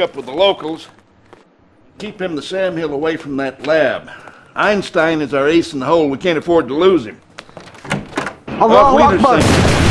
up with the locals. Keep him the Sam Hill away from that lab. Einstein is our ace in the hole. We can't afford to lose him. Allahu Akbar.